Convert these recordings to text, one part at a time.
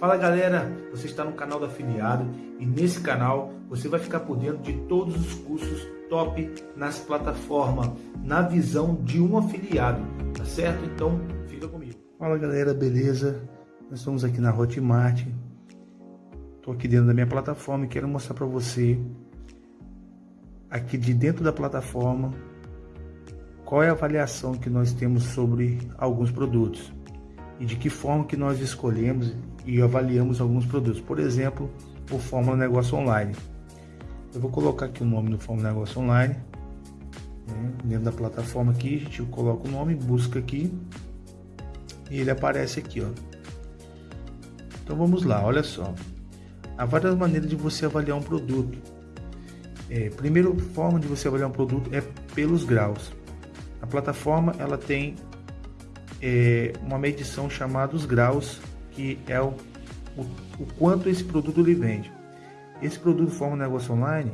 Fala galera, você está no canal do afiliado e nesse canal você vai ficar por dentro de todos os cursos top nas plataformas, na visão de um afiliado, tá certo? Então fica comigo. Fala galera, beleza? Nós estamos aqui na Hotmart. Estou aqui dentro da minha plataforma e quero mostrar para você aqui de dentro da plataforma qual é a avaliação que nós temos sobre alguns produtos e de que forma que nós escolhemos e avaliamos alguns produtos. Por exemplo, o Fórmula Negócio Online. Eu vou colocar aqui o nome do Fórmula Negócio Online. Né? Dentro da plataforma aqui, a gente coloca o nome, busca aqui e ele aparece aqui, ó. Então vamos lá, olha só. Há várias maneiras de você avaliar um produto. É, primeira forma de você avaliar um produto é pelos graus. A plataforma ela tem é, uma medição chamada os graus, que é o, o, o quanto esse produto lhe vende. Esse produto forma negócio online,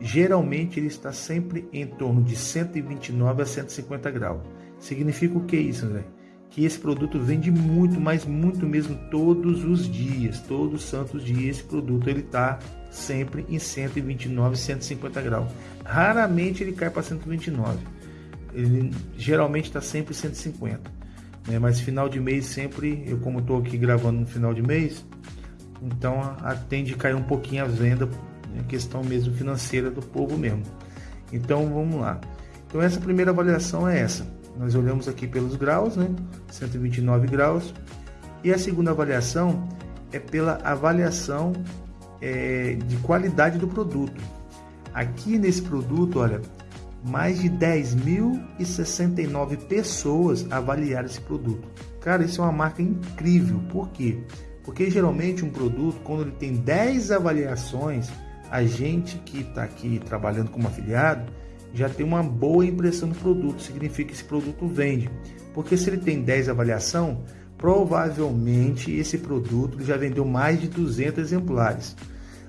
geralmente ele está sempre em torno de 129 a 150 graus. Significa o que isso, André? Que esse produto vende muito, mas muito mesmo todos os dias, todos os santos dias. Esse produto ele está sempre em 129, 150 graus. Raramente ele cai para 129. Ele geralmente está sempre 150 né? Mas final de mês sempre, eu como estou aqui gravando no final de mês, então a, a a cair um pouquinho a venda, né? questão mesmo financeira do povo mesmo. Então vamos lá. Então essa primeira avaliação é essa. Nós olhamos aqui pelos graus, né? 129 graus. E a segunda avaliação é pela avaliação é, de qualidade do produto. Aqui nesse produto, olha, mais de 10.069 pessoas avaliaram esse produto. Cara, isso é uma marca incrível. Por quê? Porque geralmente um produto, quando ele tem 10 avaliações, a gente que está aqui trabalhando como afiliado já tem uma boa impressão do produto, significa que esse produto vende. Porque se ele tem 10 avaliação, provavelmente esse produto já vendeu mais de 200 exemplares.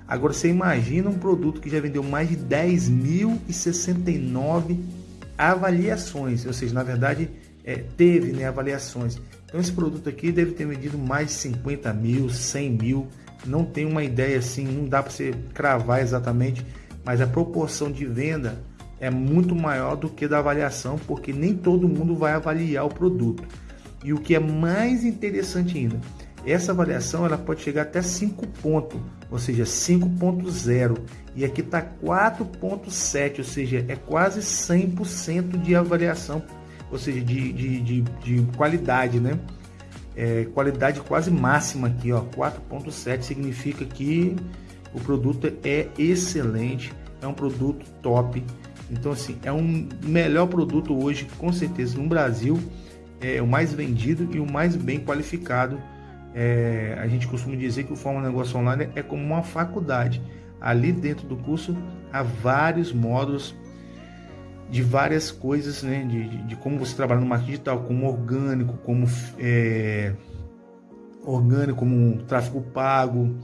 Agora você imagina um produto que já vendeu mais de 10.069 avaliações, ou seja, na verdade é, teve né, avaliações. Então esse produto aqui deve ter vendido mais de 50 mil, 100 mil, não tem uma ideia assim, não dá para você cravar exatamente, mas a proporção de venda é muito maior do que da avaliação, porque nem todo mundo vai avaliar o produto. E o que é mais interessante ainda, essa avaliação ela pode chegar até 5 pontos, ou seja, 5.0 e aqui está 4.7, ou seja, é quase 100% de avaliação, ou seja, de, de, de, de qualidade, né? É, qualidade quase máxima aqui, ó, 4.7 significa que o produto é excelente, é um produto top. Então assim, é um melhor produto hoje, com certeza no Brasil, é o mais vendido e o mais bem qualificado é, a gente costuma dizer que o Forma Negócio Online é como uma faculdade. Ali dentro do curso há vários módulos de várias coisas, né? De, de, de como você trabalha no marketing digital, como orgânico, como é, orgânico, como tráfego pago,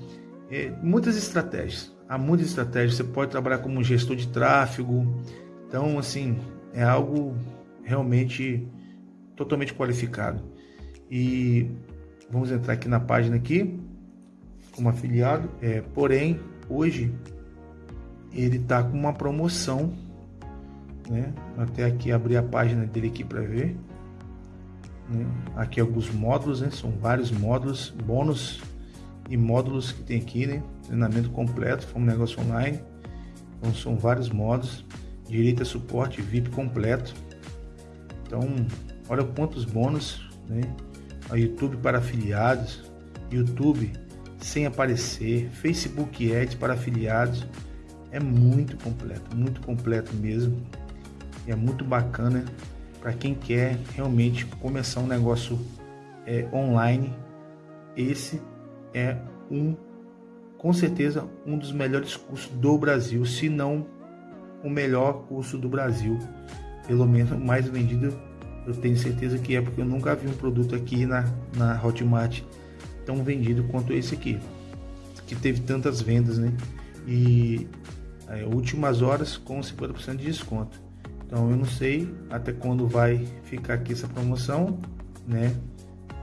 é, muitas estratégias. Há muitas estratégias. Você pode trabalhar como gestor de tráfego. Então, assim, é algo realmente totalmente qualificado. E Vamos entrar aqui na página aqui, como afiliado. É, porém, hoje ele está com uma promoção, né? Até aqui abrir a página dele aqui para ver. Né? Aqui alguns módulos, né? São vários módulos, bônus e módulos que tem aqui, né? Treinamento completo, um negócio online. Então são vários módulos. Direito a suporte VIP completo. Então, olha quantos bônus, né? A YouTube para afiliados, YouTube sem aparecer, Facebook Ads para afiliados. É muito completo, muito completo mesmo. E é muito bacana para quem quer realmente começar um negócio é, online. Esse é um, com certeza, um dos melhores cursos do Brasil, se não o melhor curso do Brasil, pelo menos mais vendido eu tenho certeza que é porque eu nunca vi um produto aqui na, na Hotmart tão vendido quanto esse aqui, que teve tantas vendas, né? E é, últimas horas com 50% de desconto. Então eu não sei até quando vai ficar aqui essa promoção, né?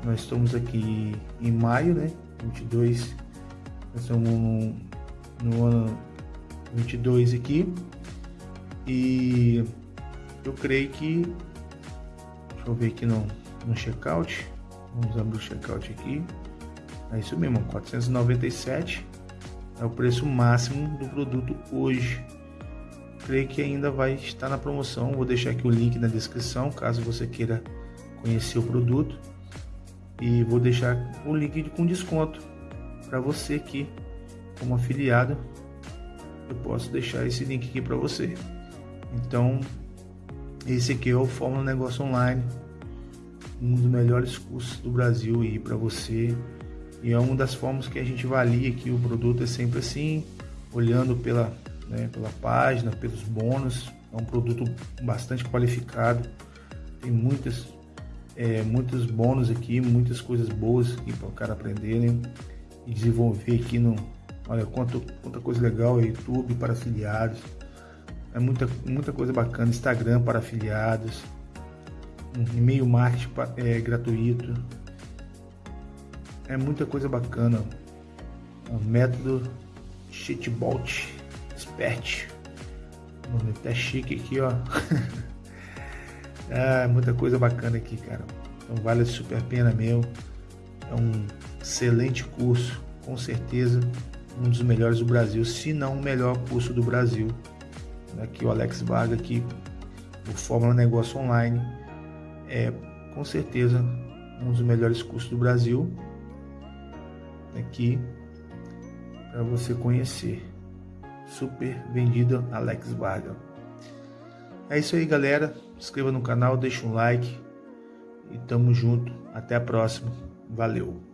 Nós estamos aqui em maio, né? 22. Nós estamos no, no ano 22 aqui. E eu creio que. Deixa eu ver aqui no, no checkout. Vamos abrir o checkout aqui. É isso mesmo, 497 é o preço máximo do produto hoje. Creio que ainda vai estar na promoção. Vou deixar aqui o link na descrição caso você queira conhecer o produto. E vou deixar o link com desconto para você aqui, como afiliado. Eu posso deixar esse link aqui para você. Então, esse aqui é o Fórmula Negócio Online, um dos melhores cursos do Brasil aí para você. E é uma das formas que a gente avalia que o produto é sempre assim, olhando pela, né, pela página, pelos bônus. É um produto bastante qualificado, tem muitas, é, muitos bônus aqui, muitas coisas boas aqui para o cara aprender né, e desenvolver aqui no. Olha quanto, quanta coisa legal, é YouTube para afiliados é muita, muita coisa bacana. Instagram para afiliados, e-mail marketing é, gratuito. É muita coisa bacana. O método Cheatbot Expert. Nome até chique aqui, ó. ah, muita coisa bacana aqui, cara. Então vale super a pena mesmo. É um excelente curso, com certeza um dos melhores do Brasil, se não o melhor curso do Brasil aqui o Alex Varga aqui, o Fórmula Negócio Online, é com certeza um dos melhores cursos do Brasil aqui para você conhecer. Super vendido Alex Varga. É isso aí, galera. Inscreva no canal, deixa um like e tamo junto. Até a próxima. Valeu.